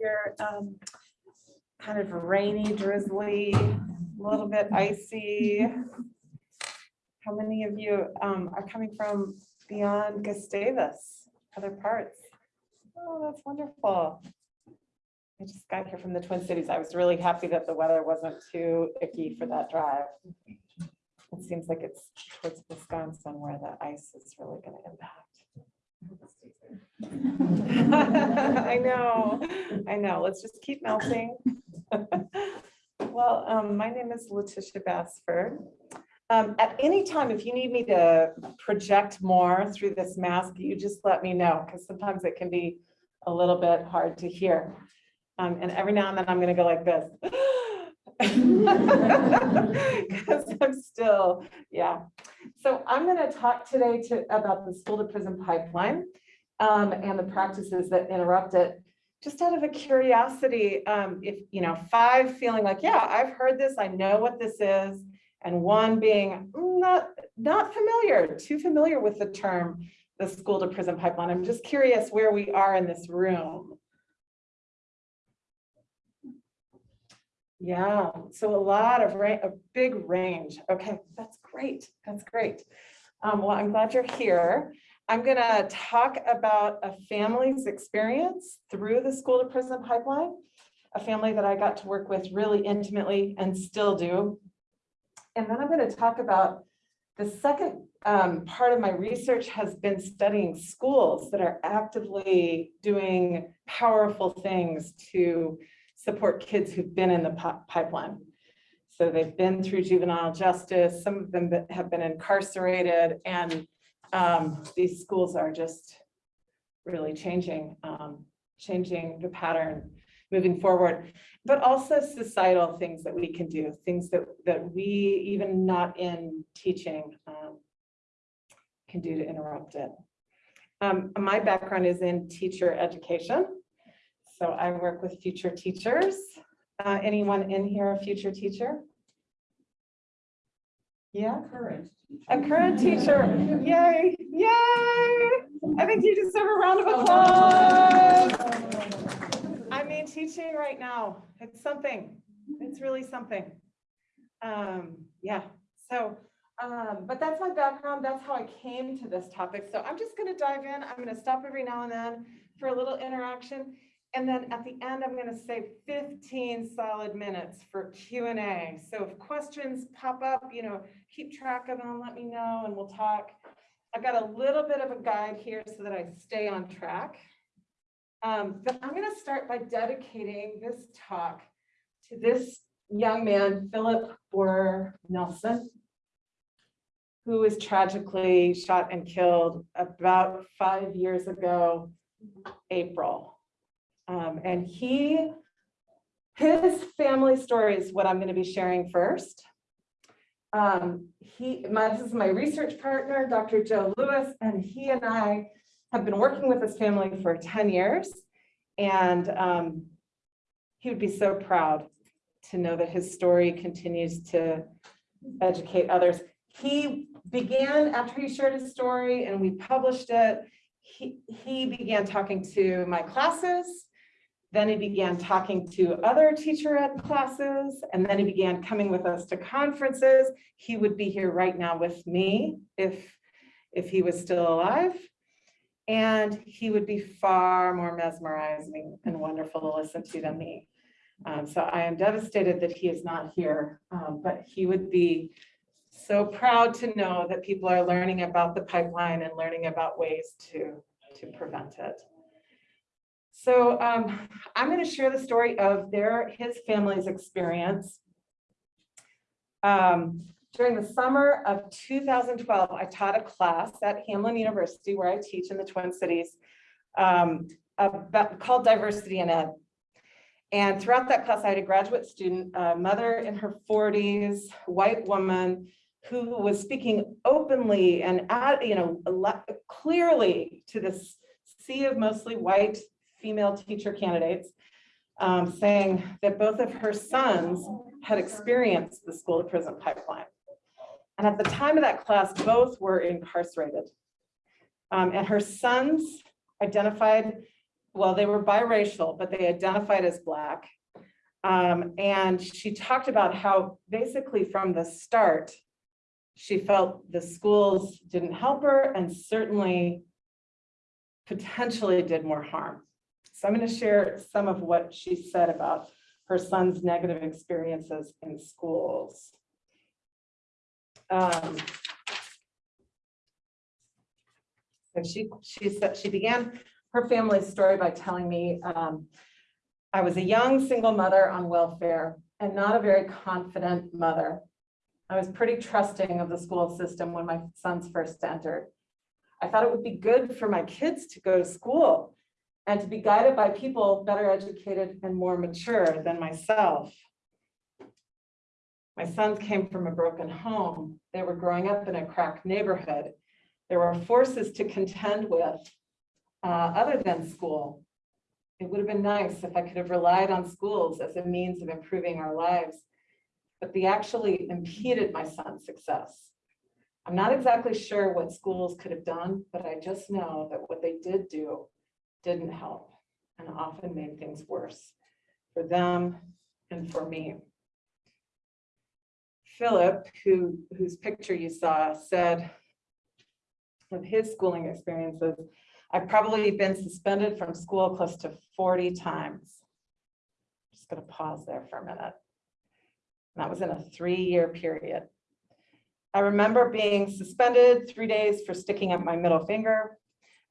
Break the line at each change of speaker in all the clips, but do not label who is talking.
Your um, kind of rainy, drizzly, a little bit icy? How many of you um, are coming from beyond Gustavus, other parts? Oh, that's wonderful. I just got here from the Twin Cities. I was really happy that the weather wasn't too icky for that drive. It seems like it's towards Wisconsin where the ice is really going to impact. I know, I know. Let's just keep melting. Well, um, my name is Letitia Basford. Um, at any time, if you need me to project more through this mask, you just let me know, because sometimes it can be a little bit hard to hear. Um, and every now and then I'm gonna go like this. Because I'm still, yeah. So I'm gonna talk today to, about the school to prison pipeline um, and the practices that interrupt it. Just out of a curiosity, um, if, you know, five feeling like, yeah, I've heard this, I know what this is. And one being "Mm, not, not familiar, too familiar with the term, the school to prison pipeline. I'm just curious where we are in this room. Yeah, so a lot of, a big range. Okay, that's great. That's great. Um, well, I'm glad you're here. I'm gonna talk about a family's experience through the school to prison pipeline. A family that I got to work with really intimately and still do. And then I'm gonna talk about the second um, part of my research has been studying schools that are actively doing powerful things to support kids who've been in the pipeline. So they've been through juvenile justice, some of them have been incarcerated, and um, these schools are just really changing, um, changing the pattern moving forward, but also societal things that we can do, things that, that we, even not in teaching, um, can do to interrupt it. Um, my background is in teacher education. So I work with future teachers. Uh, anyone in here a future teacher? Yeah,
Current.
A current teacher. Yay, yay. I think you deserve a round of applause. I mean, teaching right now, it's something. It's really something. Um, yeah, so, um, but that's my background. That's how I came to this topic. So I'm just gonna dive in. I'm gonna stop every now and then for a little interaction. And then at the end, I'm gonna save 15 solid minutes for Q and A. So if questions pop up, you know, keep track of them, let me know and we'll talk. I've got a little bit of a guide here so that I stay on track. Um, but I'm gonna start by dedicating this talk to this young man, Philip Borer Nelson, who was tragically shot and killed about five years ago, April. Um, and he, his family story is what I'm going to be sharing first. Um, he, my, this is my research partner, Dr. Joe Lewis, and he and I have been working with this family for 10 years. And um, he would be so proud to know that his story continues to educate others. He began, after he shared his story and we published it, he, he began talking to my classes. Then he began talking to other teacher ed classes, and then he began coming with us to conferences. He would be here right now with me if, if he was still alive. And he would be far more mesmerizing and wonderful to listen to than me. Um, so I am devastated that he is not here, um, but he would be so proud to know that people are learning about the pipeline and learning about ways to, to prevent it. So um, I'm going to share the story of their, his family's experience. Um, during the summer of 2012, I taught a class at Hamline University where I teach in the Twin Cities um, about, called Diversity in Ed. And throughout that class, I had a graduate student, a mother in her 40s, white woman, who was speaking openly and, at, you know, clearly to this sea of mostly white female teacher candidates, um, saying that both of her sons had experienced the school to prison pipeline. And at the time of that class, both were incarcerated. Um, and her sons identified well, they were biracial, but they identified as Black. Um, and she talked about how basically from the start, she felt the schools didn't help her and certainly potentially did more harm. So I'm going to share some of what she said about her son's negative experiences in schools. Um, so she, she said, she began her family's story by telling me, um, I was a young single mother on welfare and not a very confident mother. I was pretty trusting of the school system when my sons first entered. I thought it would be good for my kids to go to school and to be guided by people better educated and more mature than myself. My sons came from a broken home. They were growing up in a cracked neighborhood. There were forces to contend with uh, other than school. It would have been nice if I could have relied on schools as a means of improving our lives, but they actually impeded my son's success. I'm not exactly sure what schools could have done, but I just know that what they did do didn't help and often made things worse for them and for me. Philip, who, whose picture you saw, said of his schooling experiences, I've probably been suspended from school close to 40 times. Just gonna pause there for a minute. That was in a three-year period. I remember being suspended three days for sticking up my middle finger.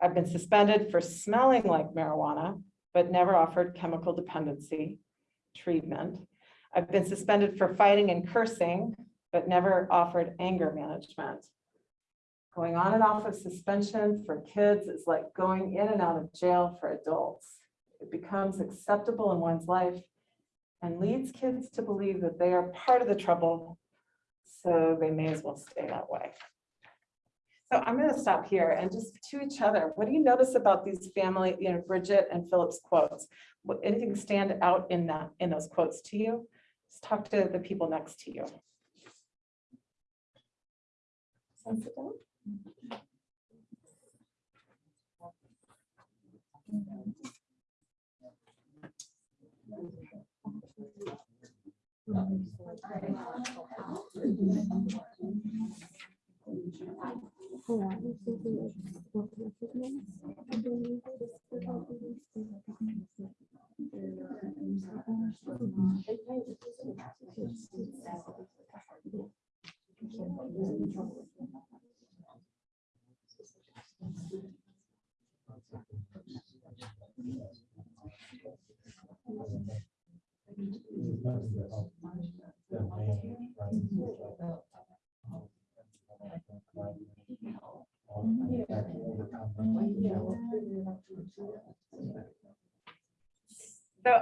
I've been suspended for smelling like marijuana, but never offered chemical dependency treatment. I've been suspended for fighting and cursing, but never offered anger management. Going on and off of suspension for kids is like going in and out of jail for adults. It becomes acceptable in one's life and leads kids to believe that they are part of the trouble, so they may as well stay that way. So I'm going to stop here and just to each other, what do you notice about these family, you know, Bridget and Philip's quotes? Anything stand out in that, in those quotes to you? Just talk to the people next to you. Sensitive? So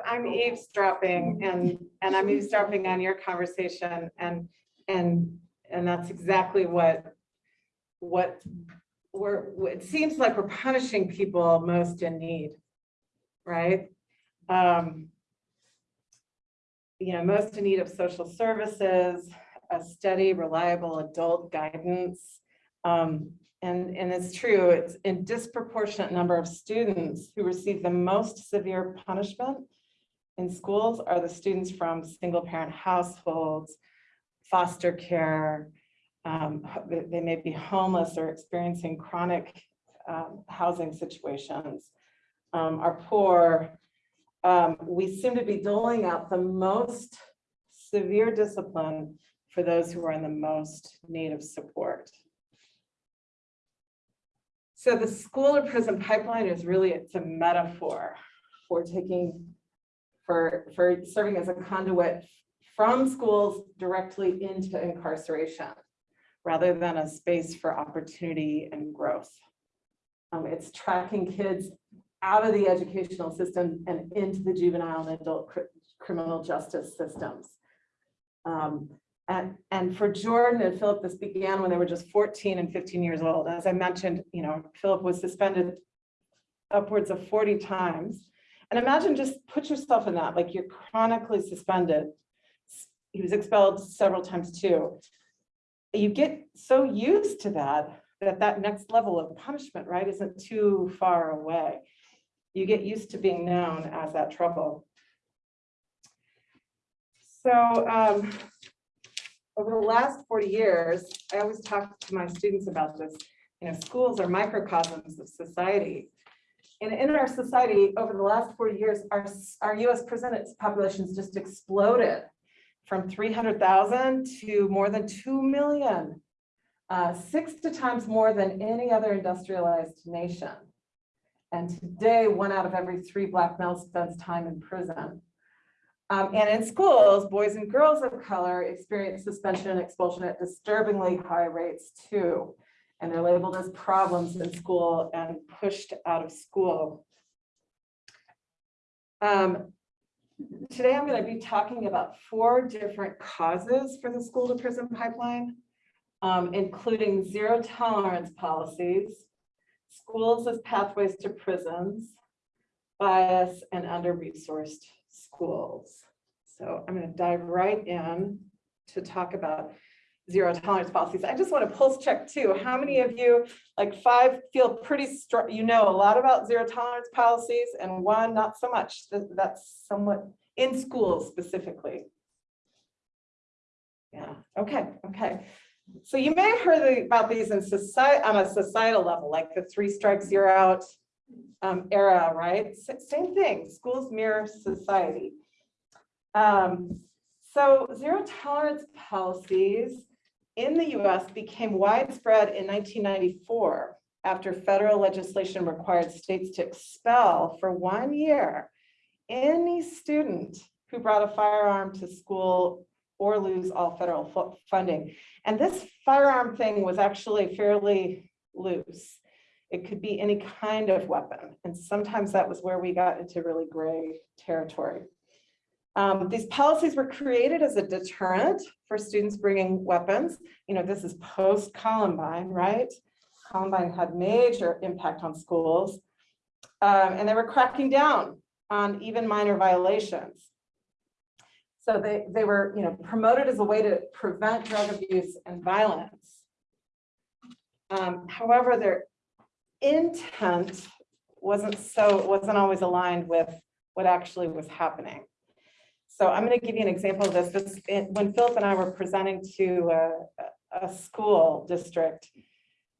I'm eavesdropping and, and I'm eavesdropping on your conversation and, and, and that's exactly what, what we're, it seems like we're punishing people most in need, right? Um, you know, most in need of social services, a steady, reliable adult guidance. Um, and, and it's true, it's a disproportionate number of students who receive the most severe punishment in schools are the students from single parent households, foster care, um, they, may be homeless or experiencing chronic um, housing situations, um, are poor. Um, we seem to be doling out the most severe discipline for those who are in the most need of support. So the school or prison pipeline is really, it's a metaphor for taking, for, for serving as a conduit from schools directly into incarceration, rather than a space for opportunity and growth. Um, it's tracking kids out of the educational system and into the juvenile and adult cr criminal justice systems. Um, and, and for Jordan and Philip, this began when they were just 14 and 15 years old. As I mentioned, you know, Philip was suspended upwards of 40 times. And imagine just put yourself in that, like you're chronically suspended. He was expelled several times too. You get so used to that, that that next level of punishment, right, isn't too far away. you get used to being known as that trouble. So um, over the last 40 years, I always talk to my students about this. You know, schools are microcosms of society. And in our society, over the last 40 years, our, our US prison populations just exploded from 300,000 to more than 2 million, uh, six to times more than any other industrialized nation. And today, one out of every three Black males spends time in prison. Um, and in schools, boys and girls of color experience suspension and expulsion at disturbingly high rates too. And they're labeled as problems in school and pushed out of school. Um, today, I'm going to be talking about four different causes for the school to prison pipeline, um, including zero tolerance policies, schools as pathways to prisons, bias, and under-resourced schools. So I'm going to dive right in to talk about zero tolerance policies. I just want to pulse check too. How many of you, like five, feel pretty strong, you know a lot about zero tolerance policies and one not so much. That's somewhat in schools specifically. Yeah, okay, okay. So you may have heard about these in society on a societal level, like the three strikes you're out um, era, right? Same thing, schools mirror society. Um, so zero tolerance policies in the US became widespread in 1994 after federal legislation required states to expel for one year any student who brought a firearm to school or lose all federal funding. And this firearm thing was actually fairly loose. It could be any kind of weapon. And sometimes that was where we got into really gray territory. Um, these policies were created as a deterrent for students bringing weapons. You know, this is post Columbine, right? Columbine had major impact on schools. Um, and they were cracking down on even minor violations. So they, they were, you know, promoted as a way to prevent drug abuse and violence. Um, however, their intent wasn't so, wasn't always aligned with what actually was happening. So I'm going to give you an example of this. This when Philip and I were presenting to a, a school district,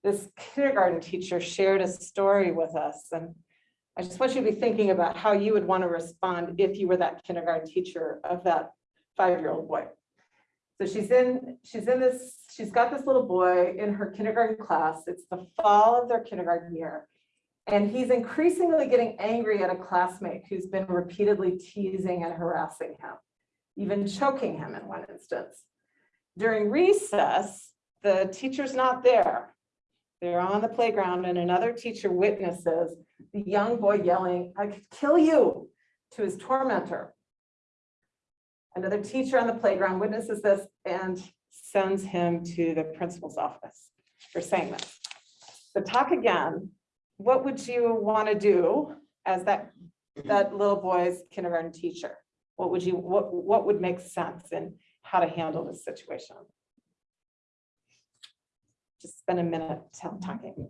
this kindergarten teacher shared a story with us. And I just want you to be thinking about how you would want to respond if you were that kindergarten teacher of that five-year-old boy. So she's in, she's in this, she's got this little boy in her kindergarten class. It's the fall of their kindergarten year. And he's increasingly getting angry at a classmate who's been repeatedly teasing and harassing him, even choking him in one instance. During recess, the teacher's not there. They're on the playground and another teacher witnesses the young boy yelling, I could kill you to his tormentor. Another teacher on the playground witnesses this and sends him to the principal's office for saying this. So talk again what would you want to do as that that little boy's kindergarten teacher? What would you what what would make sense in how to handle this situation? Just spend a minute talking.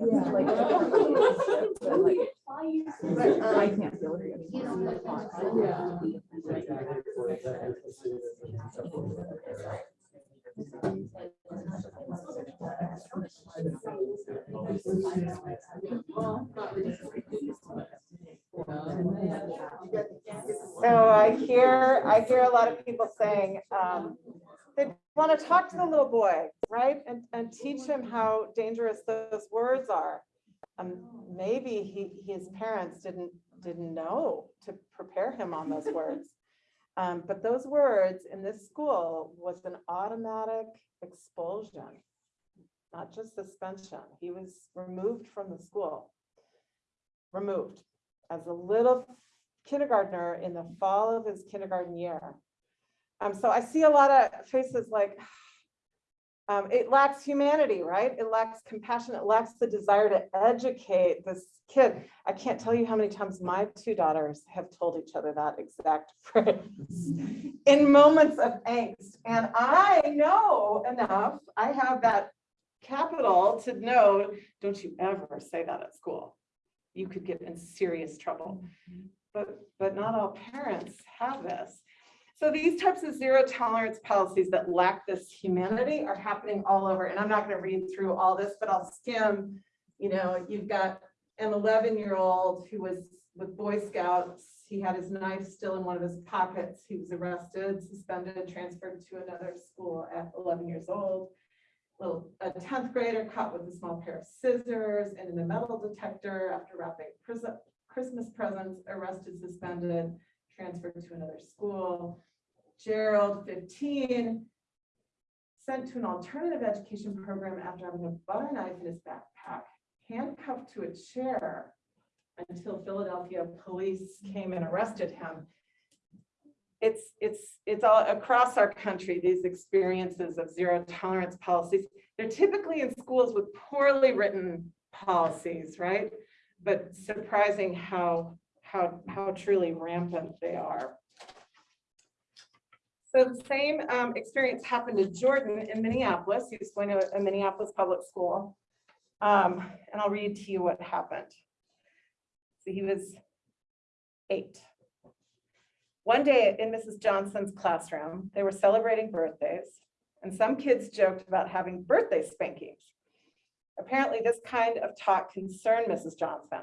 Yeah, like. I can't feel it anymore.
So I hear, I hear a lot of people saying, um, they want to talk to the little boy, right? And, and teach him how dangerous those words are. Um, maybe he, his parents didn't didn't know to prepare him on those words. Um, but those words in this school was an automatic expulsion, not just suspension. He was removed from the school. Removed as a little kindergartner in the fall of his kindergarten year. Um, so I see a lot of faces like, um, it lacks humanity, right? It lacks compassion. It lacks the desire to educate this kid. I can't tell you how many times my two daughters have told each other that exact phrase in moments of angst. And I know enough, I have that capital to know, don't you ever say that at school. You could get in serious trouble. But, but not all parents have this. So these types of zero tolerance policies that lack this humanity are happening all over. And I'm not going to read through all this, but I'll skim. You know, you've got an 11 year old who was with Boy Scouts. He had his knife still in one of his pockets. He was arrested, suspended, transferred to another school at 11 years old. A 10th grader caught with a small pair of scissors and in a metal detector after wrapping Christmas presents, arrested, suspended, transferred to another school. Gerald, 15, sent to an alternative education program after having a butter knife in his backpack, handcuffed to a chair until Philadelphia police came and arrested him. It's, it's, it's all across our country, these experiences of zero tolerance policies. They're typically in schools with poorly written policies, right? But surprising how, how, how truly rampant they are. So the same um, experience happened to Jordan in Minneapolis. He was going to a Minneapolis public school. Um, and I'll read to you what happened. So he was eight. One day in Mrs. Johnson's classroom, they were celebrating birthdays, and some kids joked about having birthday spankings. Apparently, this kind of talk concerned Mrs. Johnson.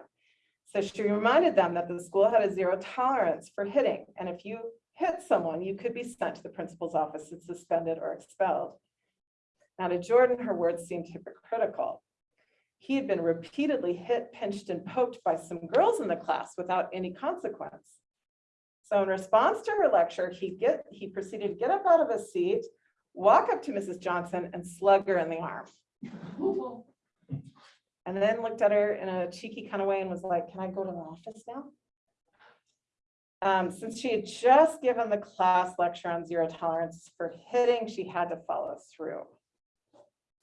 So she reminded them that the school had a zero tolerance for hitting, and if you hit someone, you could be sent to the principal's office and suspended or expelled. Now to Jordan, her words seemed hypocritical. He had been repeatedly hit, pinched, and poked by some girls in the class without any consequence. So in response to her lecture, he get he proceeded to get up out of his seat, walk up to Mrs. Johnson and slug her in the arm. And then looked at her in a cheeky kind of way and was like, can I go to the office now? Um, since she had just given the class lecture on zero tolerance for hitting, she had to follow through.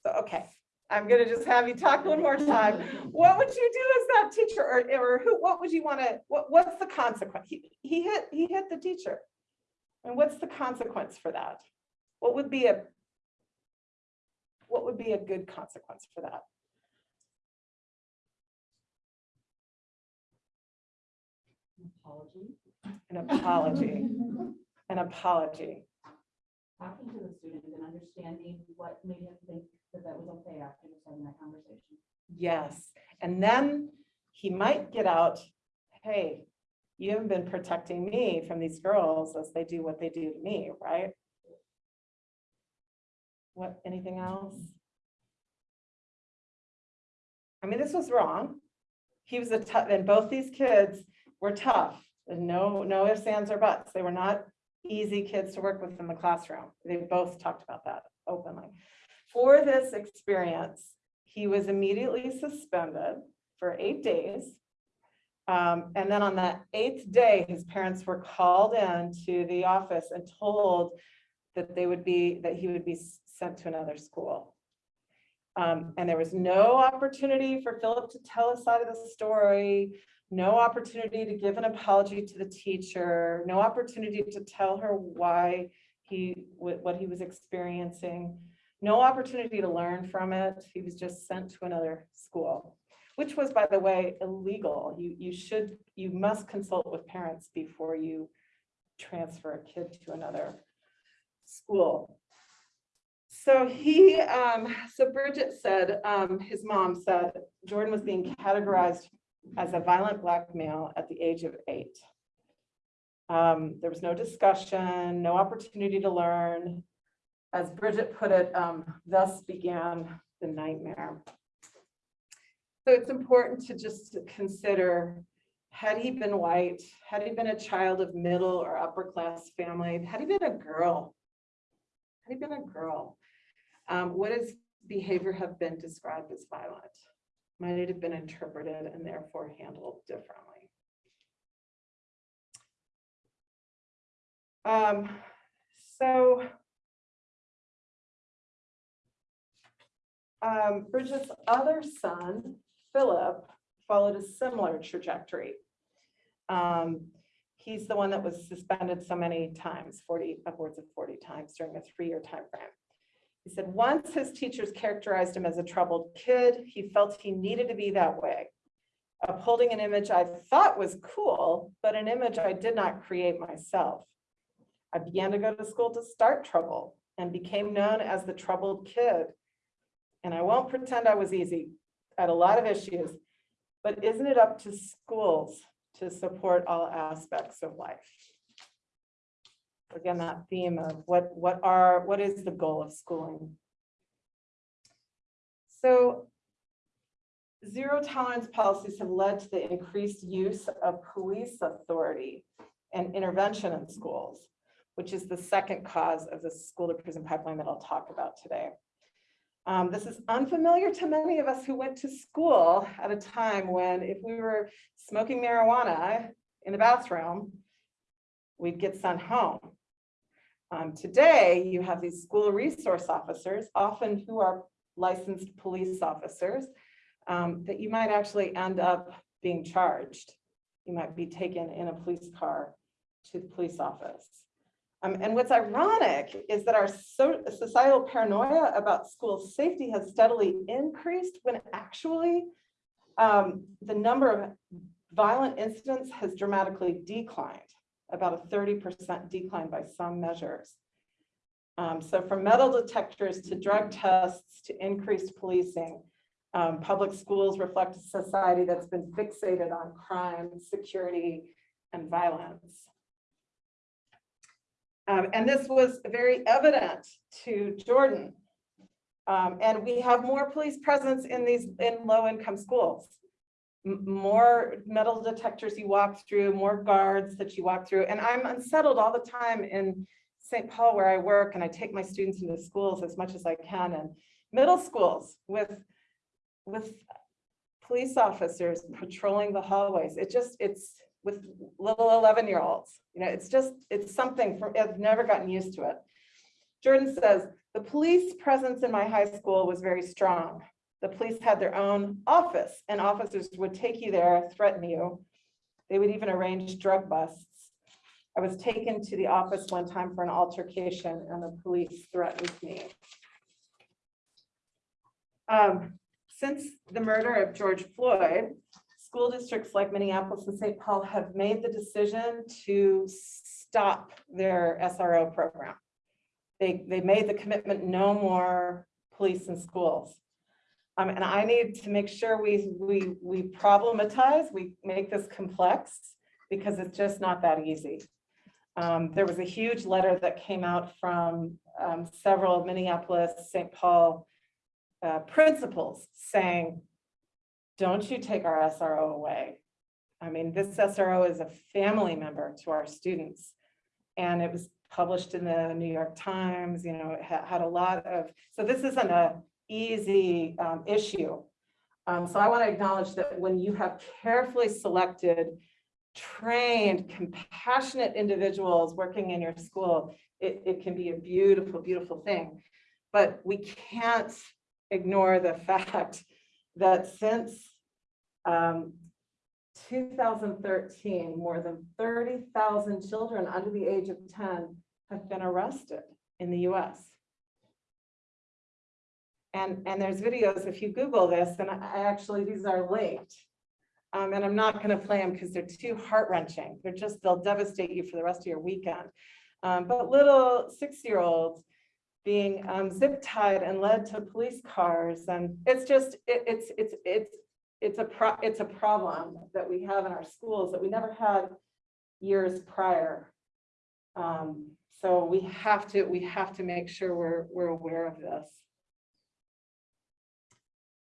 So, okay, I'm gonna just have you talk one more time. What would you do as that teacher or, or who, what would you want to, what, what's the consequence? He, he hit, he hit the teacher. And what's the consequence for that? What would be a, what would be a good consequence for that?
Apology.
An apology, an apology.
Talking to the student and understanding what made him think that that was okay after just having that conversation.
Yes, and then he might get out, hey, you haven't been protecting me from these girls as they do what they do to me, right? What, anything else? I mean, this was wrong. He was a tough, and both these kids were tough. And no, no ifs, ands, or buts. They were not easy kids to work with in the classroom. They both talked about that openly. For this experience, he was immediately suspended for eight days. Um, and then on that eighth day, his parents were called in to the office and told that they would be, that he would be sent to another school. Um, and there was no opportunity for Philip to tell a side of the story, no opportunity to give an apology to the teacher, no opportunity to tell her why he, what, he was experiencing, no opportunity to learn from it. He was just sent to another school, which was, by the way, illegal. You, you should, you must consult with parents before you transfer a kid to another school. So he, um, so Bridget said, um, his mom said, Jordan was being categorized as a violent black male at the age of eight. Um, there was no discussion, no opportunity to learn. As Bridget put it, um, thus began the nightmare. So it's important to just consider had he been white, had he been a child of middle or upper class family, had he been a girl, had he been a girl, um, would his behavior have been described as violent? Might have been interpreted and therefore handled differently? Um, so um, Bridget's other son, Philip, followed a similar trajectory. Um, he's the one that was suspended so many times, 40, upwards of 40 times during a three-year time frame. He said, once his teachers characterized him as a troubled kid, he felt he needed to be that way. Upholding an image I thought was cool, but an image I did not create myself. I began to go to school to start trouble and became known as the troubled kid. And I won't pretend I was easy. Had a lot of issues, but isn't it up to schools to support all aspects of life? Again, that theme of what, what are, what is the goal of schooling? So zero tolerance policies have led to the increased use of police authority and intervention in schools, which is the second cause of the school to prison pipeline that I'll talk about today. Um, this is unfamiliar to many of us who went to school at a time when if we were smoking marijuana in the bathroom, we'd get sent home. Um, today, you have these school resource officers, often who are licensed police officers, um, that you might actually end up being charged. You might be taken in a police car to the police office. Um, and what's ironic is that our so, societal paranoia about school safety has steadily increased when actually um, the number of violent incidents has dramatically declined, about a 30% decline by some measures. Um, so from metal detectors to drug tests to increased policing, um, public schools reflect a society that's been fixated on crime, security, and violence. Um, and this was very evident to Jordan. Um, and we have more police presence in these in low income schools. More metal detectors you walk through, more guards that you walk through. And I'm unsettled all the time in St. Paul where I work and I take my students into schools as much as I can and middle schools with, with police officers patrolling the hallways. It just, it's, with little 11 year olds. You know, it's just, it's something for, I've never gotten used to it. Jordan says, the police presence in my high school was very strong. The police had their own office and officers would take you there, threaten you. They would even arrange drug busts. I was taken to the office one time for an altercation and the police threatened me. Um, since the murder of George Floyd, school districts like Minneapolis and St. Paul have made the decision to stop their SRO program. They, they made the commitment no more police in schools. Um, and I need to make sure we, we, we problematize, we make this complex because it's just not that easy. Um, there was a huge letter that came out from um, several Minneapolis, St. Paul uh, principals saying, don't you take our SRO away. I mean, this SRO is a family member to our students. And it was published in the New York Times, you know, it ha had a lot of, so this isn't a easy um, issue. Um, so I want to acknowledge that when you have carefully selected, trained, compassionate individuals working in your school, it, it can be a beautiful, beautiful thing. But we can't ignore the fact that since um, 2013, more than 30,000 children under the age of 10 have been arrested in the US. And, and there's videos, if you Google this, and I actually, these are linked. Um, and I'm not going to play them because they're too heart wrenching. They're just, they'll devastate you for the rest of your weekend. Um, but little six-year-olds being um, zip tied and led to police cars. And it's just, it, it's, it's, it's, it's a pro it's a problem that we have in our schools that we never had years prior. Um, so we have to we have to make sure we're we're aware of this.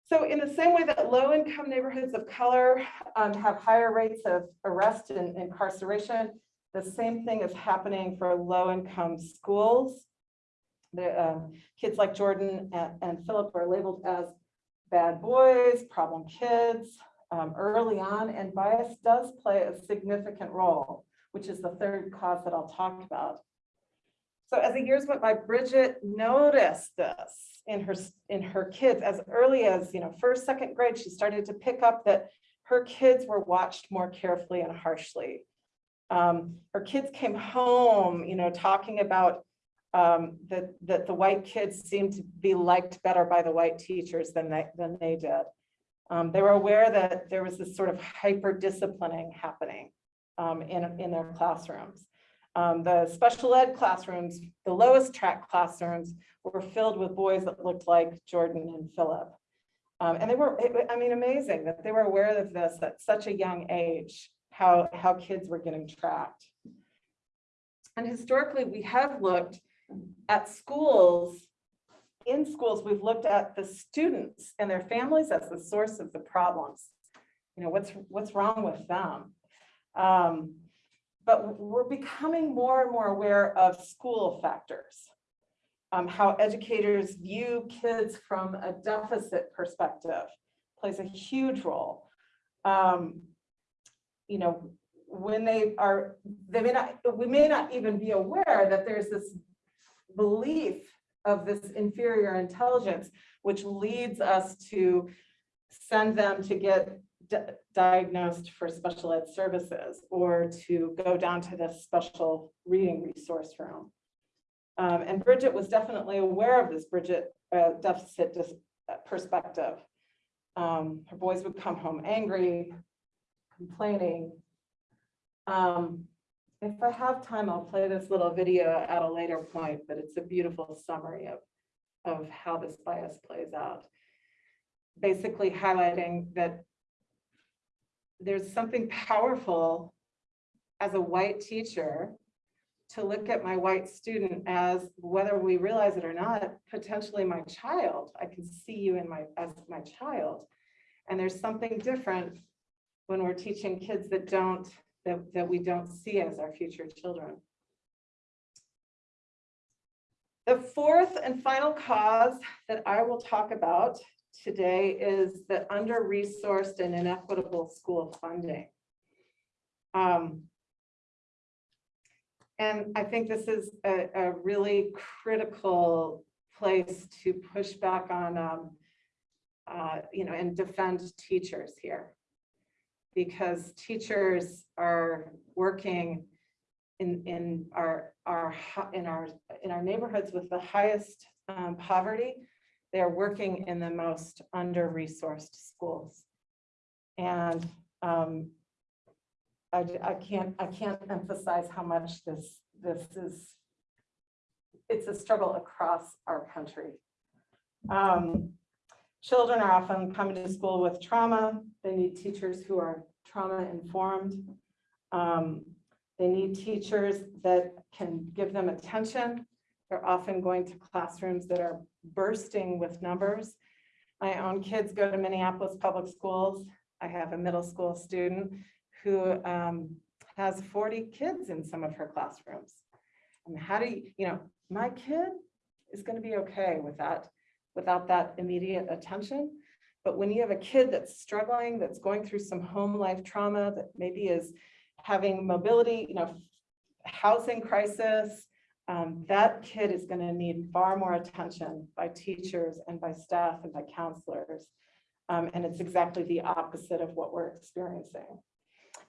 So in the same way that low-income neighborhoods of color um, have higher rates of arrest and incarceration, the same thing is happening for low-income schools. The um, kids like Jordan and, and Philip are labeled as bad boys, problem kids um, early on, and bias does play a significant role, which is the third cause that I'll talk about. So as the years went by, Bridget noticed this in her, in her kids as early as, you know, first, second grade, she started to pick up that her kids were watched more carefully and harshly. Um, her kids came home, you know, talking about um, that, that the white kids seemed to be liked better by the white teachers than they, than they did. Um, they were aware that there was this sort of hyper disciplining happening um, in, in their classrooms. Um, the special ed classrooms, the lowest track classrooms were filled with boys that looked like Jordan and Philip. Um, and they were, it- I mean, amazing that they were aware of this at such a young age, how, how kids were getting tracked. And historically, we have looked at schools, in schools, we've looked at the students and their families as the source of the problems. You know, what's, what's wrong with them? Um, but we're becoming more and more aware of school factors. Um, how educators view kids from a deficit perspective plays a huge role. Um, you know, when they are, they may not, we may not even be aware that there's this belief of this inferior intelligence, which leads us to send them to get diagnosed for special ed services or to go down to this special reading resource room. Um, and Bridget was definitely aware of this Bridget uh, deficit perspective. Um, her boys would come home angry, complaining. Um, if I have time, I'll play this little video at a later point, but it's a beautiful summary of, of how this bias plays out. Basically highlighting that there's something powerful as a white teacher to look at my white student as, whether we realize it or not, potentially my child. I can see you in my, as my child. And there's something different when we're teaching kids that don't, that, that we don't see as our future children. The fourth and final cause that I will talk about today is the under-resourced and inequitable school funding. Um, and I think this is a, a really critical place to push back on, um, uh, you know, and defend teachers here. Because teachers are working in, in our, our, in our, in our neighborhoods with the highest um, poverty. They're working in the most under-resourced schools. And um, I, I can't, I can't emphasize how much this, this is, it's a struggle across our country. Um, Children are often coming to school with trauma. They need teachers who are trauma informed. Um, They need teachers that can give them attention. They're often going to classrooms that are bursting with numbers. My own kids go to Minneapolis Public Schools. I have a middle school student who um, has 40 kids in some of her classrooms. And how do you, you know, my kid is going to be okay with that, without that immediate attention. But when you have a kid that's struggling, that's going through some home life trauma, that maybe is having mobility, you know, housing crisis, um, that kid is going to need far more attention by teachers and by staff and by counselors. Um, and it's exactly the opposite of what we're experiencing.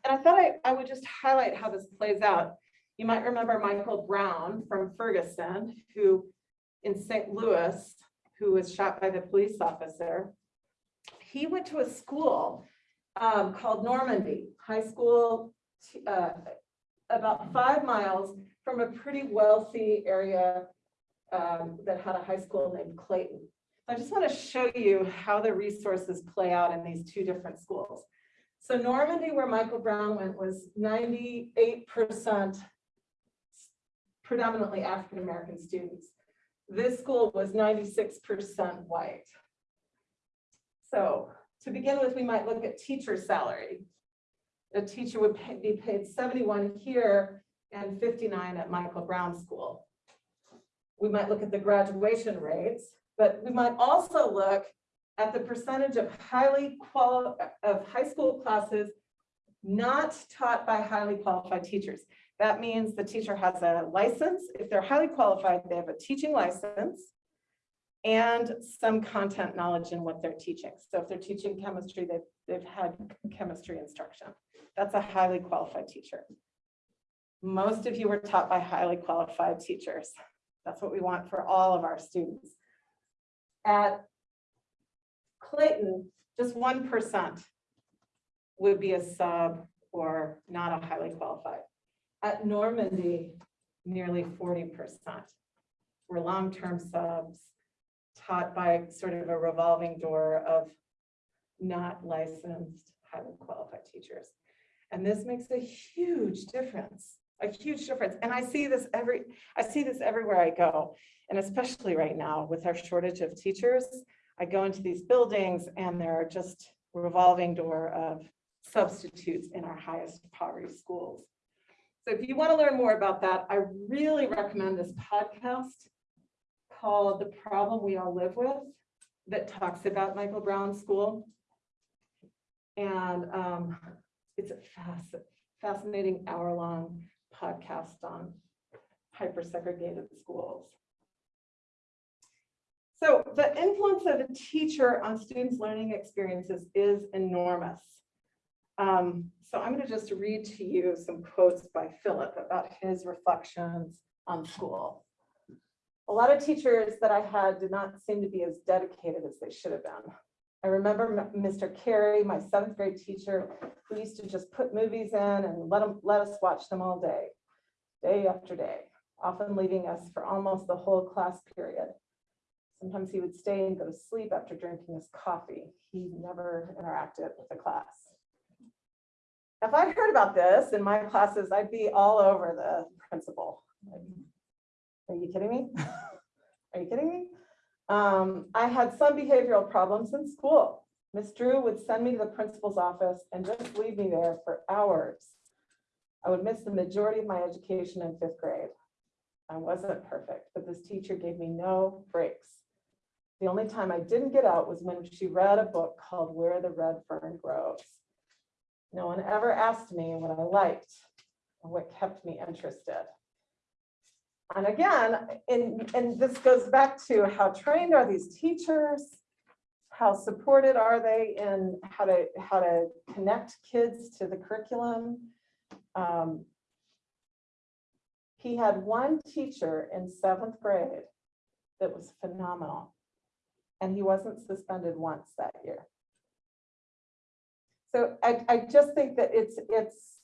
And I thought I, I would just highlight how this plays out. You might remember Michael Brown from Ferguson, who in St. Louis, who was shot by the police officer. He went to a school um, called Normandy High School, uh, about five miles from a pretty wealthy area um, that had a high school named Clayton. I just want to show you how the resources play out in these two different schools. So Normandy, where Michael Brown went, was ninety-eight percent predominantly African-American students. This school was ninety-six percent white. So to begin with, we might look at teacher salary. A teacher would pay- be paid seventy-one here and fifty-nine at Michael Brown School. We might look at the graduation rates, but we might also look at the percentage of highly qual, of high school classes not taught by highly qualified teachers. That means the teacher has a license. If they're highly qualified, they have a teaching license and some content knowledge in what they're teaching. So if they're teaching chemistry, they've, they've had chemistry instruction. That's a highly qualified teacher. Most of you were taught by highly qualified teachers. That's what we want for all of our students. At Clayton, just one percent would be a sub or not a highly qualified. At Normandy, nearly forty percent were long-term subs taught by sort of a revolving door of not licensed, highly qualified teachers. And this makes a huge difference, a huge difference. And I see this every, I see this everywhere I go. And especially right now with our shortage of teachers, I go into these buildings and there are just revolving door of substitutes in our highest poverty schools. So if you want to learn more about that, I really recommend this podcast called The Problem We All Live With that talks about Michael Brown School. And um, it's a fasc- fascinating hour-long podcast on hyper segregated schools. So the influence of a teacher on students' learning experiences is enormous. Um, so I'm going to just read to you some quotes by Philip about his reflections on school. A lot of teachers that I had did not seem to be as dedicated as they should have been. I remember Mr. Carey, my seventh grade teacher, who used to just put movies in and let them, let us watch them all day, day after day, often leaving us for almost the whole class period. Sometimes he would stay and go to sleep after drinking his coffee. He never interacted with the class. If I heard about this in my classes, I'd be all over the principal. Are you kidding me? Are you kidding me? Um, I had some behavioral problems in school. Miss Drew would send me to the principal's office and just leave me there for hours. I would miss the majority of my education in fifth grade. I wasn't perfect, but this teacher gave me no breaks. The only time I didn't get out was when she read a book called Where the Red Fern Grows. No one ever asked me what I liked or what kept me interested. And again, and, and this goes back to how trained are these teachers? How supported are they in how to, how to connect kids to the curriculum? Um, He had one teacher in seventh grade that was phenomenal. And he wasn't suspended once that year. So I, I just think that it's, it's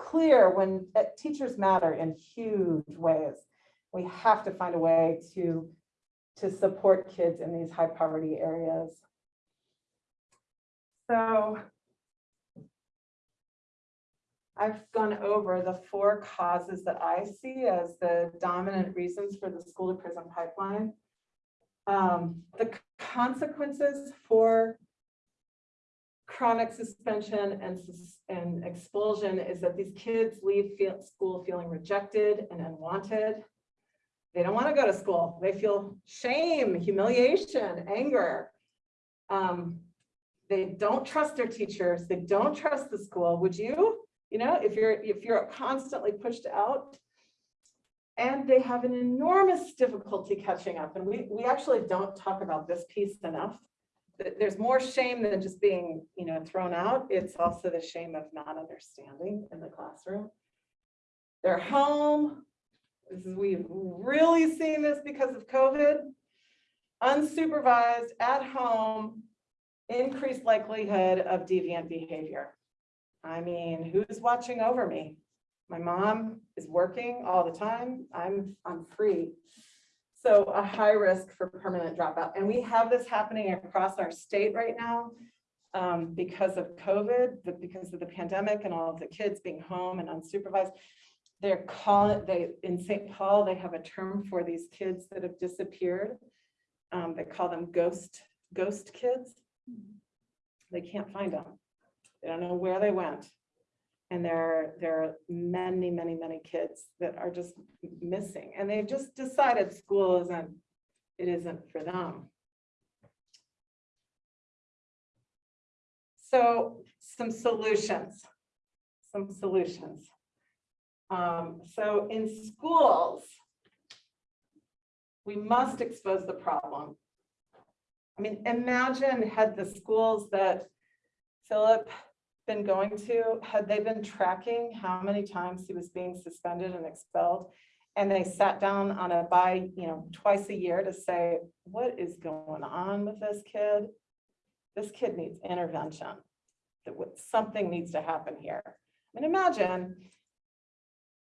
clear when uh, teachers matter in huge ways. We have to find a way to, to support kids in these high poverty areas. So I've gone over the four causes that I see as the dominant reasons for the school to prison pipeline. Um, the consequences for chronic suspension and, and expulsion is that these kids leave feel, school feeling rejected and unwanted. They don't want to go to school. They feel shame, humiliation, anger. Um, they don't trust their teachers. They don't trust the school. Would you? You know, if you're if you're constantly pushed out, and they have an enormous difficulty catching up. And we we actually don't talk about this piece enough there's more shame than just being, you know, thrown out. It's also the shame of not understanding in the classroom. They're home. This is, we've really seen this because of COVID. Unsupervised at home, increased likelihood of deviant behavior. I mean, who's watching over me? My mom is working all the time. I'm, I'm free. So a high risk for permanent dropout. And we have this happening across our state right now um, because of COVID, but because of the pandemic and all of the kids being home and unsupervised. They're calling, they, in St. Paul, they have a term for these kids that have disappeared. Um, They call them ghost, ghost kids. They can't find them. They don't know where they went. And there, there are many, many, many kids that are just missing and they've just decided school isn't, it isn't for them. So some solutions, some solutions. Um, so in schools, we must expose the problem. I mean, imagine had the schools that Philip been going to, had they been tracking how many times he was being suspended and expelled? And they sat down on a by, you know, twice a year to say, what is going on with this kid? This kid needs intervention. That something needs to happen here. I mean, imagine.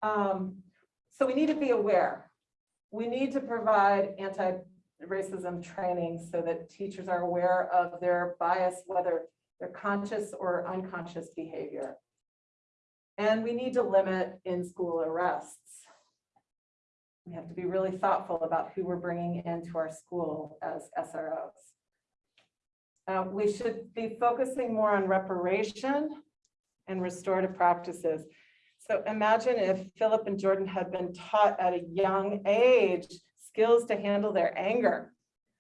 Um, so we need to be aware. We need to provide anti-racism training so that teachers are aware of their bias, whether they're conscious or unconscious behavior. And we need to limit in-school arrests. We have to be really thoughtful about who we're bringing into our school as SROs. Uh, we should be focusing more on reparation and restorative practices. So imagine if Philip and Jordan had been taught at a young age skills to handle their anger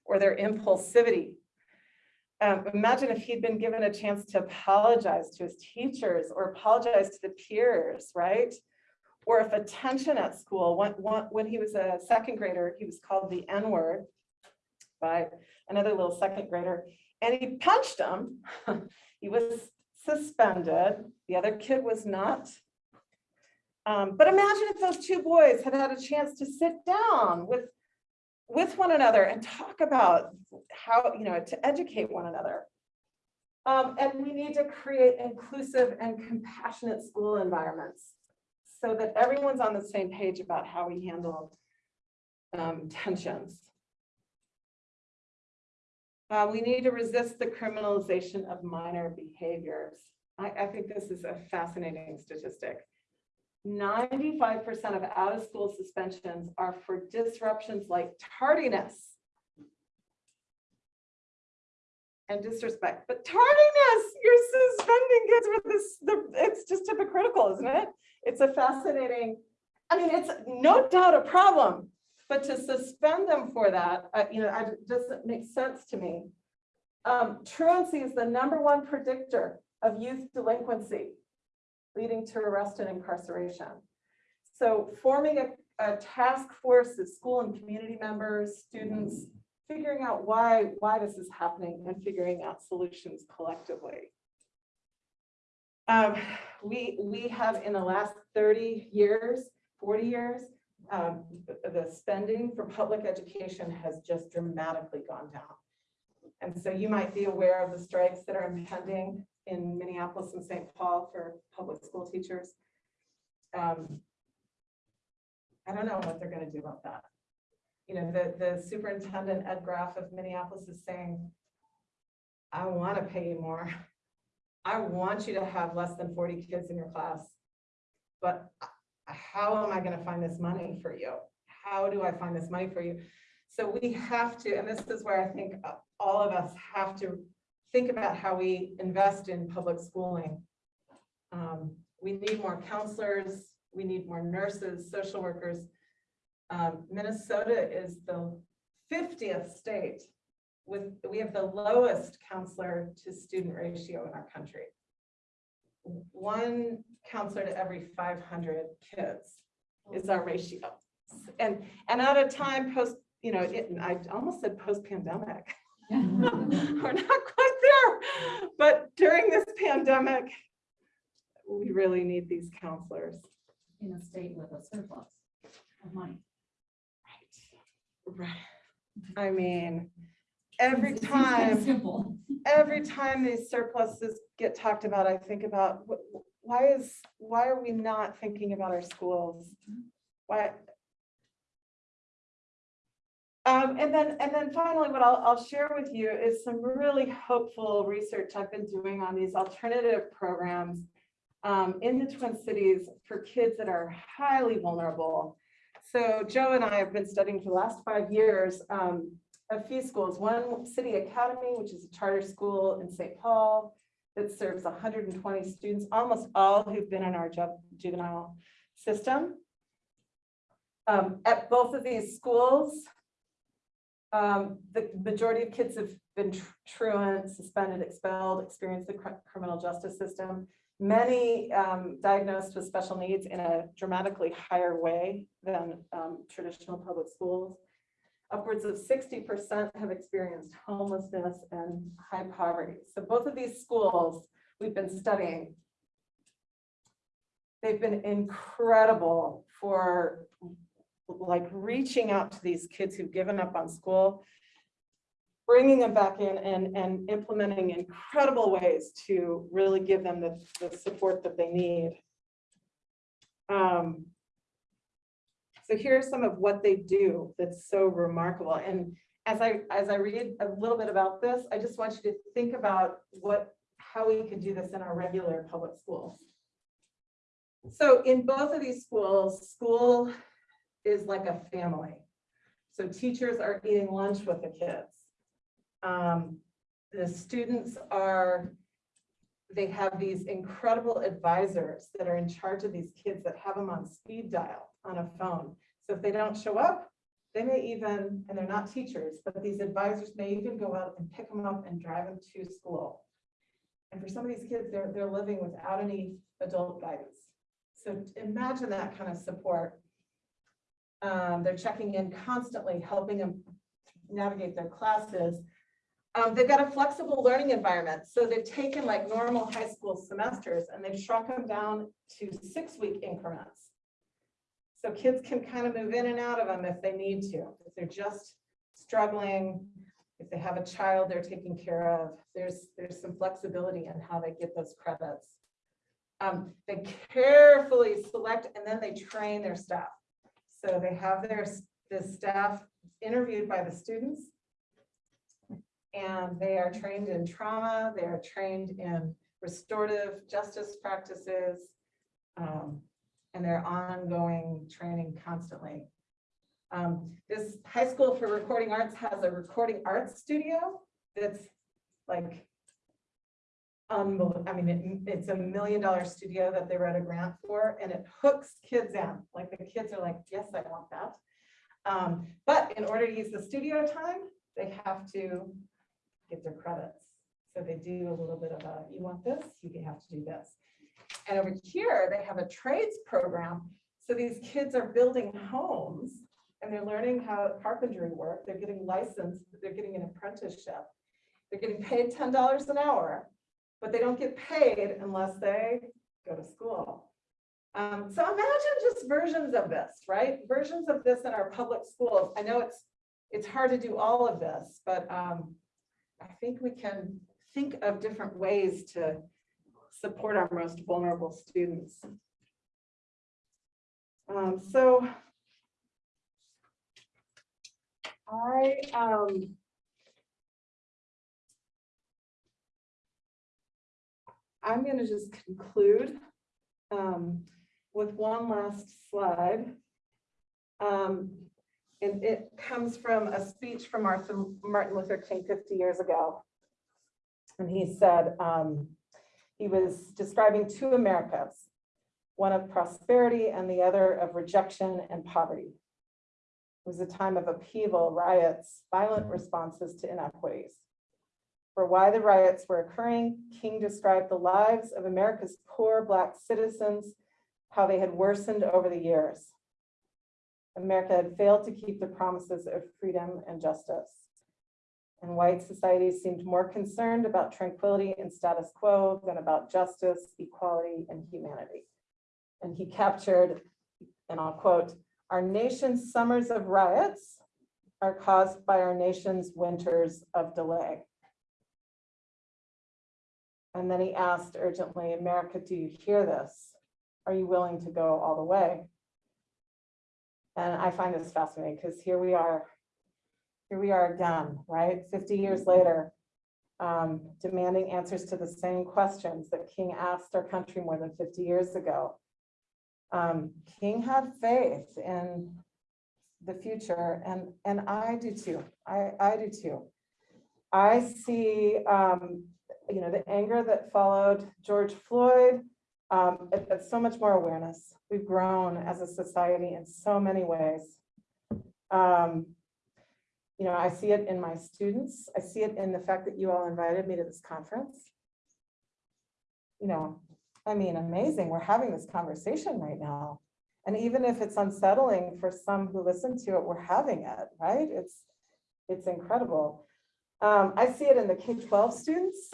or their impulsivity. Um, imagine if he'd been given a chance to apologize to his teachers or apologize to the peers, right? Or if attention at school, when, when, he was a second grader, he was called the N-word by another little second grader, and he punched him. He was suspended. The other kid was not. Um, but imagine if those two boys had had a chance to sit down with, with one another and talk about how, you know, to educate one another. Um, and we need to create inclusive and compassionate school environments so that everyone's on the same page about how we handle um, tensions. Uh, we need to resist the criminalization of minor behaviors. I, I think this is a fascinating statistic. Ninety-five percent of out-of-school suspensions are for disruptions like tardiness and disrespect, but tardiness, you're suspending kids with this, the, it's just hypocritical, isn't it? It's a fascinating, I mean, it's no doubt a problem, but to suspend them for that, uh, you know, I, doesn't make sense to me. Um, truancy is the number one predictor of youth delinquency, leading to arrest and incarceration. So forming a, a task force of school and community members, students, figuring out why, why this is happening and figuring out solutions collectively. Um, we, we have in the last 30 years, 40 years, um, the- the spending for public education has just dramatically gone down. And so you might be aware of the strikes that are impending in Minneapolis and St. Paul for public school teachers. Um, I don't know what they're gonna do about that. You know, the, the superintendent, Ed Graff of Minneapolis is saying, I wanna pay you more. I want you to have less than forty kids in your class. But how am I gonna find this money for you? How do I find this money for you? So we have to, and this is where I think all of us have to think about how we invest in public schooling. Um, we need more counselors, we need more nurses, social workers. Um, Minnesota is the fiftieth state with, we have the lowest counselor to student ratio in our country. One counselor to every five hundred kids is our ratio. And, and at a time post, you know, it, I almost said We're not quite there, but during this pandemic, we really need these counselors.
in a state with a surplus of money.
Right. Right. I mean, every
It seems kinda
time,
Simple.
every time these surpluses get talked about, I think about, wh- wh- why is, why are we not thinking about our schools? Why? Um, and then, and then finally, what I'll, I'll share with you is some really hopeful research I've been doing on these alternative programs um, in the Twin Cities for kids that are highly vulnerable. So Joe and I have been studying for the last five years, um, a few schools, one City Academy, which is a charter school in St. Paul that serves hundred and twenty students, almost all who've been in our juvenile system. Um, at both of these schools, um, the majority of kids have been tr- truant, suspended, expelled, experienced the cr- criminal justice system. Many um, diagnosed with special needs in a dramatically higher way than um, traditional public schools. Upwards of sixty percent have experienced homelessness and high poverty. So both of these schools we've been studying. They've been incredible for like reaching out to these kids who've given up on school, bringing them back in and, and implementing incredible ways to really give them the, the support that they need. Um, so here's some of what they do that's so remarkable. And as I, as I read a little bit about this, I just want you to think about what, how we could do this in our regular public schools. So in both of these schools, school is like a family. So teachers are eating lunch with the kids. Um, the students are, they have these incredible advisors that are in charge of these kids that have them on speed dial on a phone. So if they don't show up, they may even, and they're not teachers, but these advisors may even go out and pick them up and drive them to school. And for some of these kids, they're, they're living without any adult guidance. So imagine that kind of support. Um, they're checking in constantly, helping them navigate their classes. Um, they've got a flexible learning environment. So they've taken like normal high school semesters and they've shrunk them down to six-week increments. So kids can kind of move in and out of them if they need to, if they're just struggling, if they have a child they're taking care of, there's, there's some flexibility in how they get those credits. Um, they carefully select and then they train their staff. So they have their, the staff interviewed by the students. And they are trained in trauma, they are trained in restorative justice practices. um, and their ongoing training constantly. Um, this high school for recording arts has a recording arts studio that's like. Unbelievable, I mean, it- it's a million dollar studio that they wrote a grant for and it hooks kids in, like the kids are like, yes, I want that. Um, but in order to use the studio time, they have to get their credits. So they do a little bit of a, you want this, you have to do this. And over here, they have a trades program. So these kids are building homes and they're learning how carpentry work. They're getting licensed, they're getting an apprenticeship. They're getting paid ten dollars an hour, but they don't get paid unless they go to school. Um, so imagine just versions of this, right? Versions of this in our public schools. I know it's, it's hard to do all of this, but um, I think we can think of different ways to support our most vulnerable students. Um, so I, um, I'm gonna just conclude, um, with one last slide. Um, and it comes from a speech from Martin, Martin Luther King fifty years ago. And he said, um, he was describing two Americas, one of prosperity and the other of rejection and poverty. It was a time of upheaval, riots, violent responses to inequities. For why the riots were occurring, King described the lives of America's poor Black citizens, how they had worsened over the years. America had failed to keep the promises of freedom and justice and white society seemed more concerned about tranquility and status quo than about justice, equality, and humanity. And he captured, and I'll quote, our nation's summers of riots are caused by our nation's winters of delay. And then he asked urgently, America, do you hear this? Are you willing to go all the way? And I find this fascinating because here we are here we are again, right? 50 years later, um, demanding answers to the same questions that King asked our country more than 50 years ago. Um, King had faith in the future and, and I do too. I, I do too. I see, um, you know, the anger that followed George Floyd, um, it- it's so much more awareness. We've grown as a society in so many ways. Um, you know, I see it in my students. I see it in the fact that you all invited me to this conference. You know, I mean, amazing. We're having this conversation right now. And even if it's unsettling for some who listen to it, we're having it, right? It's, it's incredible. Um, I see it in the K-12 students.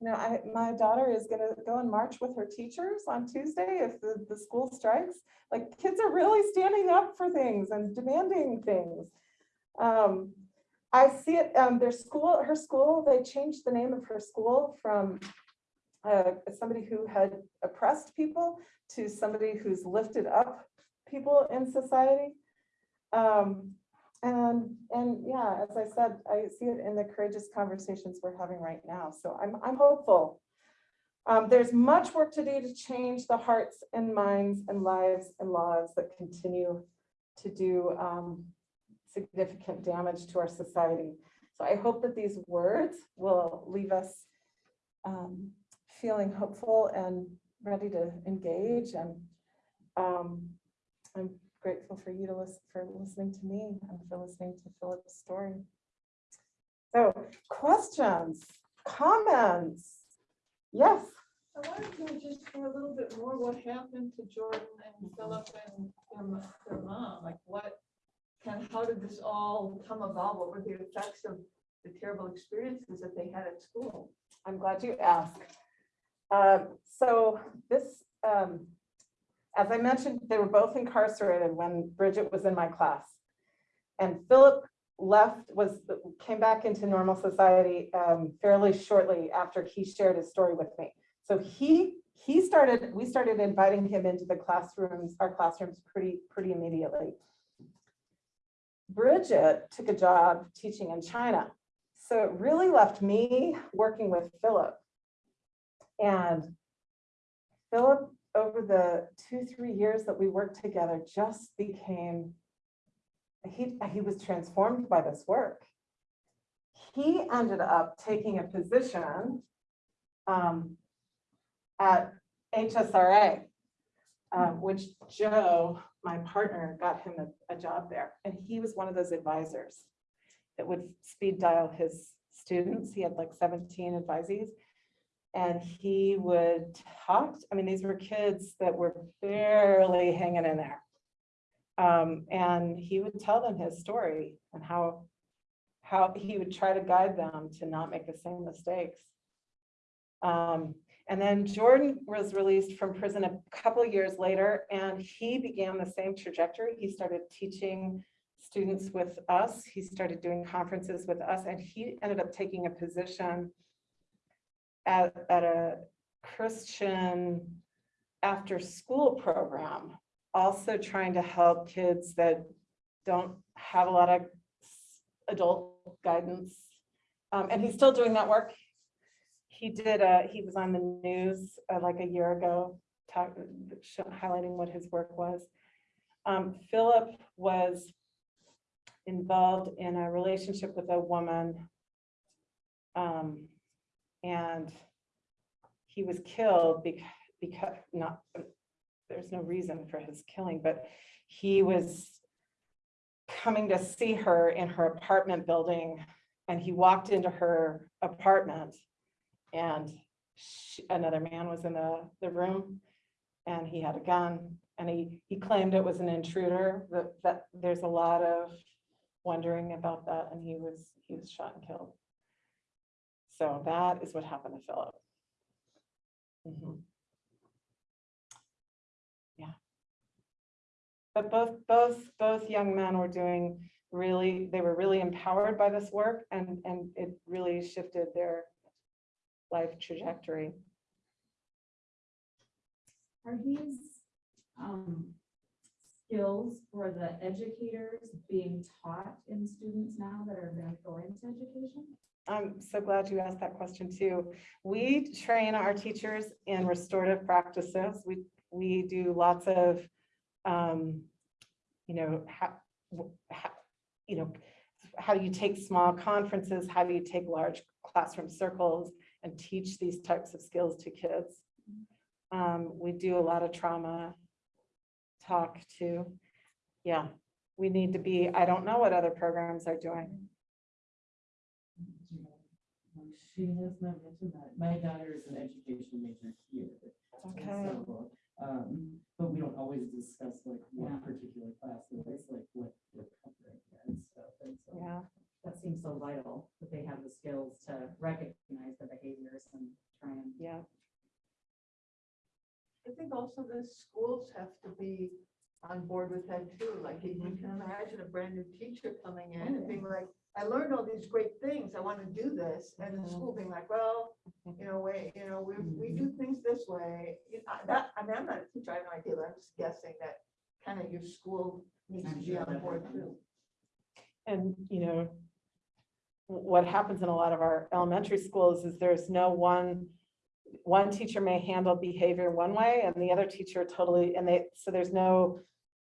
You know, I, my daughter is gonna go and march with her teachers on Tuesday if the, the school strikes. Like, kids are really standing up for things and demanding things. Um, I see it, um, their school, her school, they changed the name of her school from uh, somebody who had oppressed people to somebody who's lifted up people in society. Um, and, and yeah, as I said, I see it in the courageous conversations we're having right now. So I'm, I'm hopeful. Um, there's much work to do to change the hearts and minds and lives and laws that continue to do um, significant damage to our society. So I hope that these words will leave us um, feeling hopeful and ready to engage and um, I'm grateful for you to listen, for listening to me and for listening to Philip's story. So questions, comments? Yes,
I wanted to just hear a little bit more what happened to Jordan and Philip and their, their mom, like what, of, how did this all come about? What were the effects of the terrible experiences that they had at school?
I'm glad you asked. Um, So this, um, as I mentioned, they were both incarcerated when Bridget was in my class. And Philip left, was, came back into normal society um, fairly shortly after he shared his story with me. So he, he started, we started inviting him into the classrooms, our classrooms pretty, pretty immediately. Bridget took a job teaching in China. So it really left me working with Philip. And Philip, over the two, three years that we worked together, just became, he, he was transformed by this work. He ended up taking a position um, at HSRA, uh, which Joe, my partner, got him a, a job there. And he was one of those advisors that would speed dial his students. He had like 17 advisees. And he would talk, I mean, these were kids that were barely hanging in there. Um, and he would tell them his story and how, how he would try to guide them to not make the same mistakes. Um, and then Jordan was released from prison a couple years later, and he began the same trajectory. He started teaching students with us. He started doing conferences with us, and he ended up taking a position at, at a Christian after-school program, also trying to help kids that don't have a lot of adult guidance. Um, and he's still doing that work. He did, uh, he was on the news uh, like a year ago, talk, highlighting what his work was. Um, Philip was involved in a relationship with a woman. Um, and he was killed because, because not, there's no reason for his killing, but he was coming to see her in her apartment building and he walked into her apartment and she- another man was in the, the room and he had a gun and he, he claimed it was an intruder, that, that there's a lot of wondering about that and he was, he was shot and killed. So that is what happened to Philip. Mhm. Yeah. But both, both, both young men were doing really, they were really empowered by this work and, and it really shifted their life trajectory.
Are these um, skills for the educators being taught in students now that are going to go into education?
I'm so glad you asked that question too. We train our teachers in restorative practices. We, we do lots of, um, you know, ha- w- you know, how do you take small conferences? How do you take large classroom circles and teach these types of skills to kids? Um, we do a lot of trauma talk too. Yeah, we need to be, I don't know what other programs are doing.
She has not mentioned that. My daughter is an education major here.
Okay.
so, Um, but we don't always discuss like
Yeah.
what particular class, it is like what we're covering and stuff. And so.
Yeah,
That seems so vital, that they have the skills to recognize the behaviors and try and.
yeah,
I think also the schools have to be on board with that too. Like you you can imagine a brand new teacher coming in and being like, I learned all these great things. I want to do this. And the
Mhm.
school being like, well, you know, wait, you know, we, we do things this way. You know, That, I mean, I'm not a teacher, I have no idea, but I'm just guessing that kind of your school needs to be on board too.
and you know, what happens in a lot of our elementary schools is there's no one, one teacher may handle behavior one way and the other teacher totally, and they, so there's no,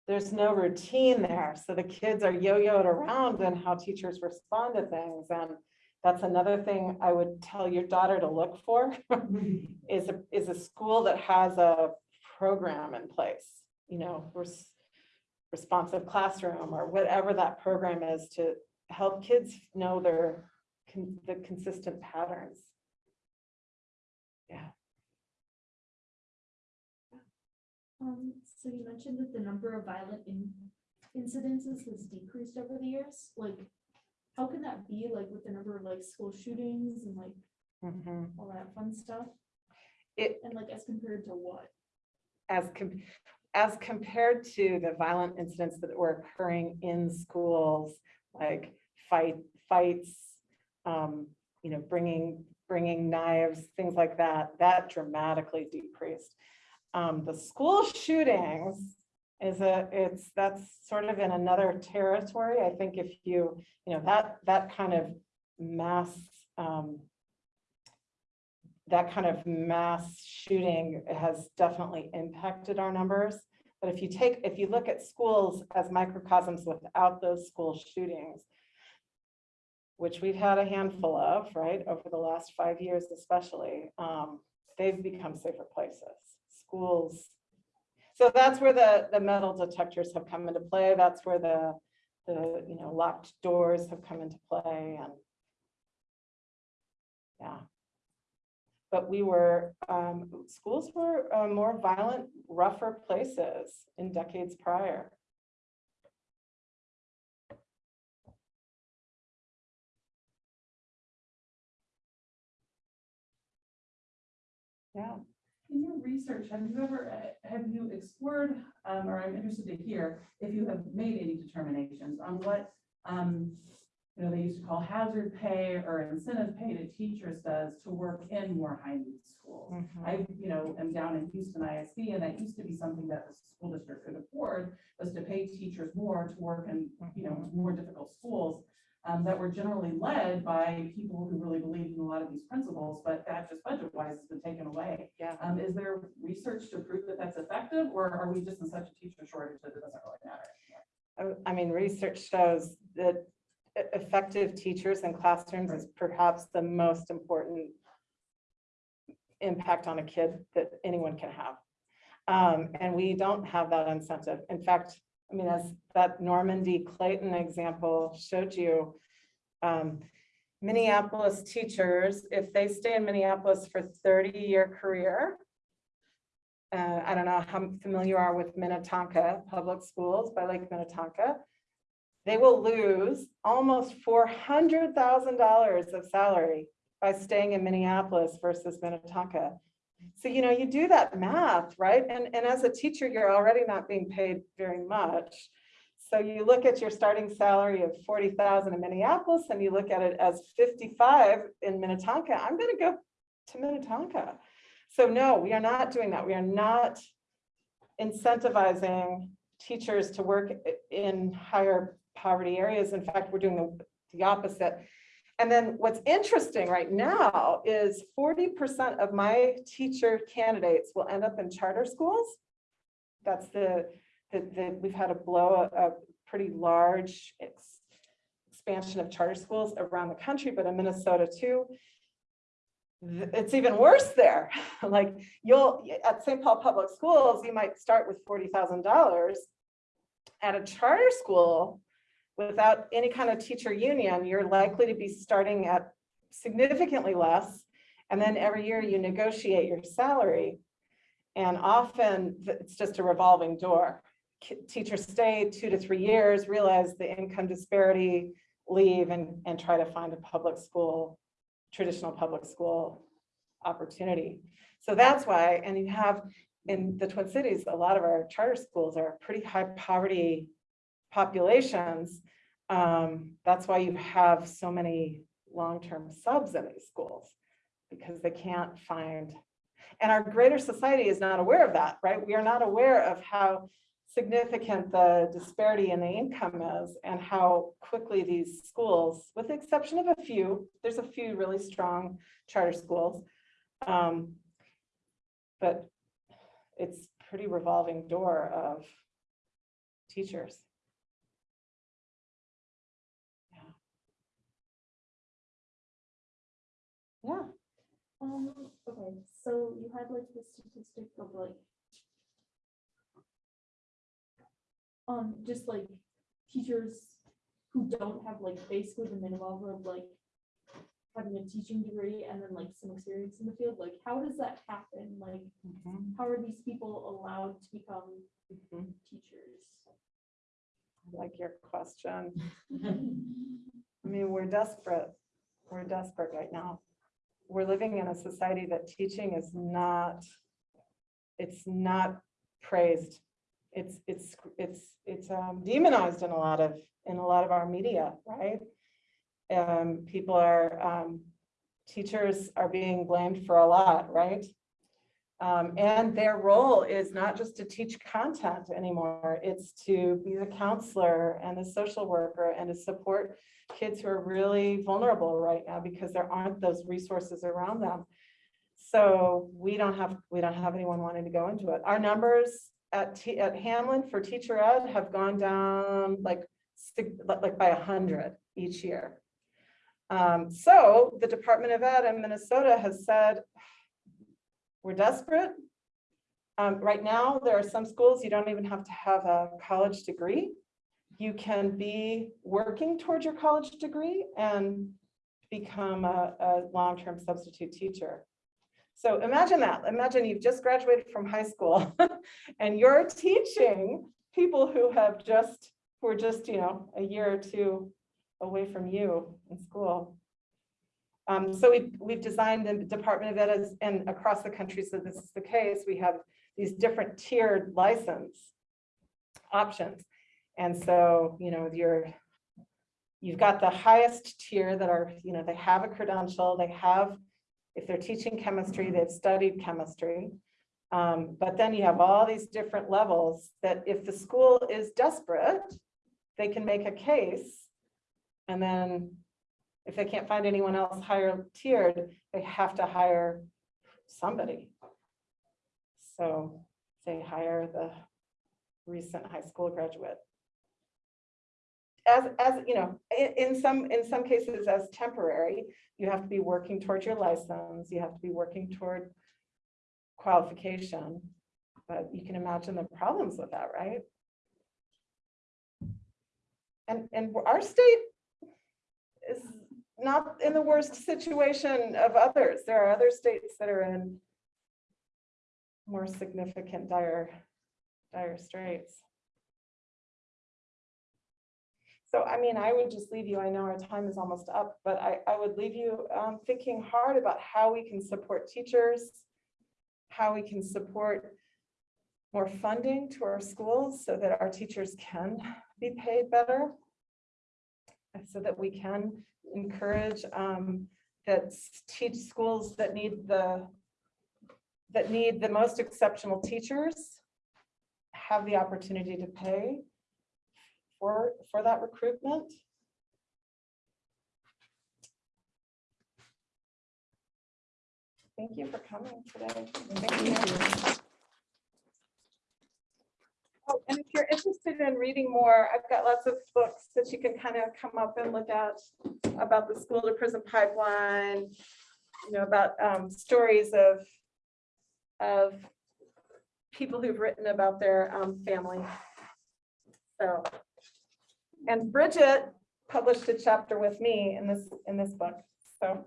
there's no routine there. So the kids are yo-yoed around and how teachers respond to things. And that's another thing I would tell your daughter to look for is a, is a school that has a program in place, you know, res- responsive classroom or whatever that program is to help kids know their, con- the consistent patterns. Yeah,
Um, so you mentioned that the number of violent in- incidences has decreased over the years, like, how can that be, like, with the number of, like, school shootings and like
mhm.
all that fun stuff?
It-
And like, as compared to what?
as, com- as compared to the violent incidents that were occurring in schools, like fight, fights, um, you know, bringing, bringing knives, things like that, that dramatically decreased. Um, the school shootings is a, it's, that's sort of in another territory. I think if you, you know, that, that kind of mass, um, that kind of mass shooting has definitely impacted our numbers. But if you take, if you look at schools as microcosms without those school shootings, which we've had a handful of, right, over the last five years especially, um, they've become safer places, schools. So that's where the, the metal detectors have come into play. That's where the, the, you know, locked doors have come into play and yeah. But we were, um, schools were uh, more violent, rougher places in decades prior. Yeah,
In your research, have you ever, have you explored, um, or I'm interested to hear if you have made any determinations on what, um, you know, they used to call hazard pay or incentive pay to teachers does to work in more high need schools.
mhm.
I, you know, am down in Houston ISD, and that used to be something that the school district could afford, was to pay teachers more to work in, you know, more difficult schools um, that were generally led by people who really believed in a lot of these principles, but that just budget-wise has been taken away.
Yeah.
Um, is there research to prove that that's effective, or are we just in such a teacher shortage that it doesn't really matter?
I- I mean, research shows that effective teachers in classrooms is perhaps the most important impact on a kid that anyone can have. Um, and we don't have that incentive. In fact, I mean, as that Normandy Clayton example showed you, um, Minneapolis teachers, if they stay in Minneapolis for thirty-year career, uh, I don't know how familiar you are with Minnetonka Public Schools by Lake Minnetonka. They will lose almost four hundred thousand dollars of salary by staying in Minneapolis versus Minnetonka. So, you know, you do that math, right? And, and as a teacher, you're already not being paid very much. So you look at your starting salary of forty thousand in Minneapolis and you look at it as fifty-five in Minnetonka, I'm gonna go to Minnetonka. So no, we are not doing that. We are not incentivizing teachers to work in higher poverty areas. In fact, we're doing the, the opposite. And then what's interesting right now is forty percent of my teacher candidates will end up in charter schools. That's the, the, the, we've had a blow, a pretty large ex- expansion of charter schools around the country, but in Minnesota too. It's even worse there. Like you'll, at St. Paul Public Schools, you might start with forty thousand dollars. At a charter school, without any kind of teacher union, you're likely to be starting at significantly less. And then every year you negotiate your salary. And often it's just a revolving door. Teachers stay two to three years, realize the income disparity, leave and, and try to find a public school, traditional public school opportunity. So that's why, and you have in the Twin Cities, a lot of our charter schools are pretty high poverty populations. Um, that's why you have so many long-term subs in these schools because they can't find. And our greater society is not aware of that, right? We are not aware of how significant the disparity in the income is and how quickly these schools, with the exception of a few, there's a few really strong charter schools. um, But it's pretty revolving door of teachers. Yeah.
Um, okay, so you had like the statistic of like. Um, just like teachers who don't have like basically the minimum of like. Having a teaching degree and then like some experience in the field, like how does that happen? Like,
Mhm,
how are these people allowed to become
mhm.
teachers?
I Like your question. I mean, we're desperate. We're desperate right now. We're living in a society that teaching is not, it's not praised. It's, it's, it's, it's um, demonized in a lot of, in a lot of our media, right? Um, people are, um, teachers are being blamed for a lot, right? Um, and their role is not just to teach content anymore, it's to be the counselor and the social worker and to support kids who are really vulnerable right now because there aren't those resources around them. So we don't have, we don't have anyone wanting to go into it. Our numbers at, T- at Hamline for teacher ed have gone down like, like by a hundred each year. Um, so the Department of Ed in Minnesota has said, we're desperate. Um, right now, there are some schools, you don't even have to have a college degree. You can be working towards your college degree and become a, a long-term substitute teacher. So imagine that. Imagine you've just graduated from high school and you're teaching people who have just, who are just, you know, a year or two away from you in school. Um, so we've, we've designed the Department of Ed as- and across the country, so this is the case, we have these different tiered license options. And so, you know, you're, you've got the highest tier that are, you know, they have a credential, they have, if they're teaching chemistry, they've studied chemistry. Um, but then you have all these different levels that if the school is desperate, they can make a case. And then if they can't find anyone else higher tiered, they have to hire somebody. So they hire the recent high school graduate. As, as, you know, in, some, in some cases as temporary, you have to be working towards your license, you have to be working toward qualification. But you can imagine the problems with that, right? And, and our state is not in the worst situation of others. There are other states that are in more significant dire, dire straits. So I mean, I would just leave you, I know our time is almost up, but I, I would leave you um, thinking hard about how we can support teachers, how we can support more funding to our schools so that our teachers can be paid better. So that we can encourage um, that teach schools that need the that need the most exceptional teachers have the opportunity to pay for, for that recruitment. Thank you for coming today. Thank you. Oh, and if you're interested in reading more, I've got lots of books that you can kind of come up and look at about the school to prison pipeline, you know, about um, stories of, of people who've written about their um, family. So, and Bridget published a chapter with me in this, in this book, so.